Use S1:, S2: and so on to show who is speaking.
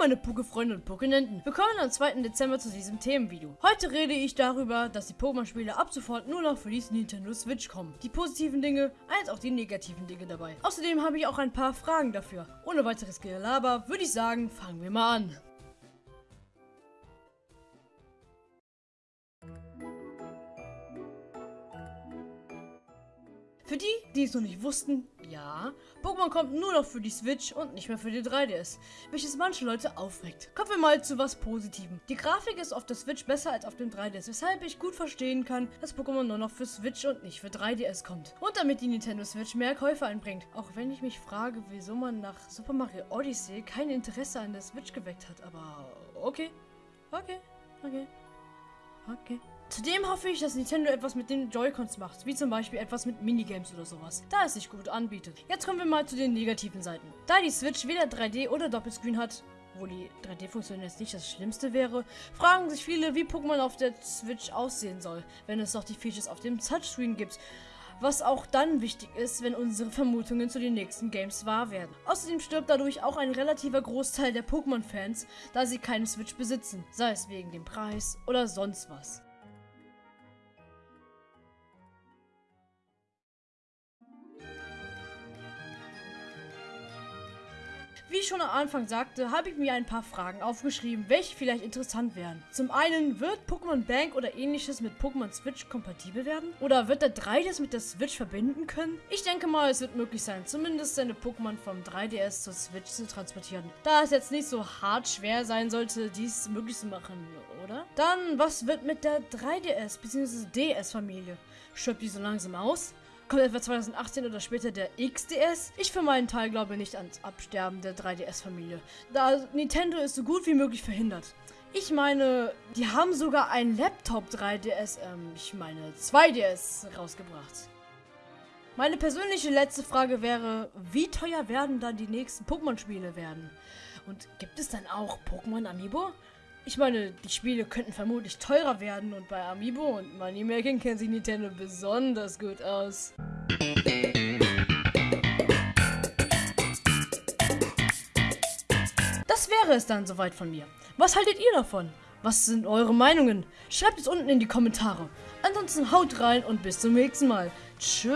S1: meine Poké-Freunde und Pokénenten. Willkommen am 2. Dezember zu diesem Themenvideo. Heute rede ich darüber, dass die Pokémon-Spiele ab sofort nur noch für die Nintendo Switch kommen. Die positiven Dinge, als auch die negativen Dinge dabei. Außerdem habe ich auch ein paar Fragen dafür. Ohne weiteres Gelaber würde ich sagen, fangen wir mal an. Für die, die es noch nicht wussten, ja, Pokémon kommt nur noch für die Switch und nicht mehr für die 3DS, welches manche Leute aufregt. Kommen wir mal zu was Positivem. Die Grafik ist auf der Switch besser als auf dem 3DS, weshalb ich gut verstehen kann, dass Pokémon nur noch für Switch und nicht für 3DS kommt. Und damit die Nintendo Switch mehr Käufer einbringt. Auch wenn ich mich frage, wieso man nach Super Mario Odyssey kein Interesse an der Switch geweckt hat, aber okay, okay, okay, okay. Zudem hoffe ich, dass Nintendo etwas mit den Joy-Cons macht, wie zum Beispiel etwas mit Minigames oder sowas, da es sich gut anbietet. Jetzt kommen wir mal zu den negativen Seiten. Da die Switch weder 3D oder Doppelscreen hat, wo die 3D-Funktion jetzt nicht das Schlimmste wäre, fragen sich viele, wie Pokémon auf der Switch aussehen soll, wenn es noch die Features auf dem Touchscreen gibt. Was auch dann wichtig ist, wenn unsere Vermutungen zu den nächsten Games wahr werden. Außerdem stirbt dadurch auch ein relativer Großteil der Pokémon-Fans, da sie keine Switch besitzen, sei es wegen dem Preis oder sonst was. Wie ich schon am Anfang sagte, habe ich mir ein paar Fragen aufgeschrieben, welche vielleicht interessant wären. Zum einen, wird Pokémon Bank oder ähnliches mit Pokémon Switch kompatibel werden? Oder wird der 3DS mit der Switch verbinden können? Ich denke mal, es wird möglich sein, zumindest seine Pokémon vom 3DS zur Switch zu transportieren. Da es jetzt nicht so hart schwer sein sollte, dies möglich zu machen, oder? Dann, was wird mit der 3DS bzw. DS-Familie? Stirbt die so langsam aus? Kommt etwa 2018 oder später der XDS? Ich für meinen Teil glaube nicht ans Absterben der 3DS-Familie, da Nintendo es so gut wie möglich verhindert. Ich meine, die haben sogar ein Laptop 3DS, ähm, ich meine 2DS rausgebracht. Meine persönliche letzte Frage wäre, wie teuer werden dann die nächsten Pokémon-Spiele werden? Und gibt es dann auch Pokémon Amiibo? Ich meine, die Spiele könnten vermutlich teurer werden und bei Amiibo und Moneymaking kennt sich Nintendo besonders gut aus. Das wäre es dann soweit von mir. Was haltet ihr davon? Was sind eure Meinungen? Schreibt es unten in die Kommentare. Ansonsten haut rein und bis zum nächsten Mal. Tschüss.